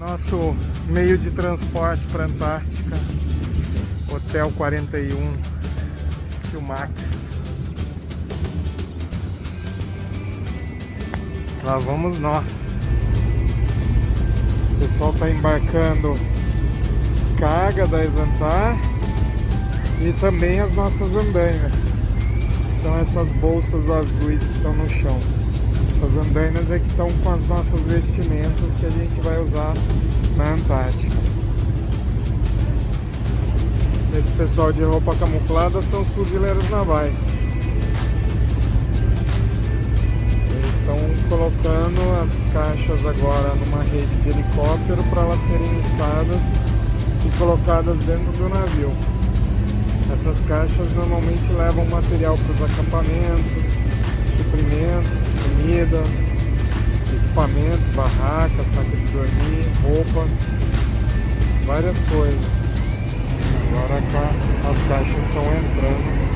Nosso meio de transporte para Antártica, Hotel 41, Max. Lá vamos nós. O pessoal está embarcando carga da Exantar e também as nossas andainas. São essas bolsas azuis que estão no chão. Essas andainas é que estão com as nossas vestimentas que a gente vai usar na Antártica. Esse pessoal de roupa camuflada são os fuzileiros navais. Eles estão colocando as caixas agora numa rede de helicóptero para elas serem içadas e colocadas dentro do navio. Essas caixas normalmente levam material para os acampamentos, suprimentos, comida, equipamento, barraca, saco de dormir, roupa, várias coisas. Agora cá as caixas estão entrando.